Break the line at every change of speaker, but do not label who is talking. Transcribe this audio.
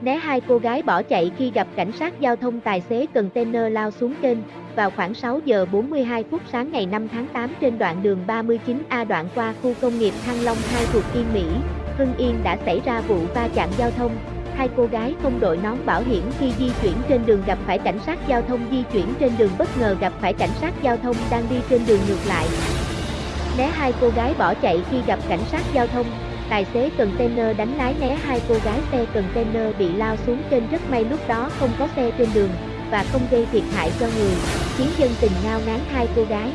Né hai cô gái bỏ chạy khi gặp cảnh sát giao thông tài xế container lao xuống kênh, vào khoảng 6 giờ 42 phút sáng ngày 5 tháng 8 trên đoạn đường 39A đoạn qua khu công nghiệp Thăng Long 2 thuộc Yên Mỹ, Hưng Yên đã xảy ra vụ va chạm giao thông. Hai cô gái không đội nón bảo hiểm khi di chuyển trên đường gặp phải cảnh sát giao thông di chuyển trên đường bất ngờ gặp phải cảnh sát giao thông đang đi trên đường ngược lại. Né hai cô gái bỏ chạy khi gặp cảnh sát giao thông, tài xế container đánh lái né hai cô gái xe container bị lao xuống trên rất may lúc đó không có xe trên đường và không gây thiệt hại cho người, khiến dân tình ngao ngán hai cô gái.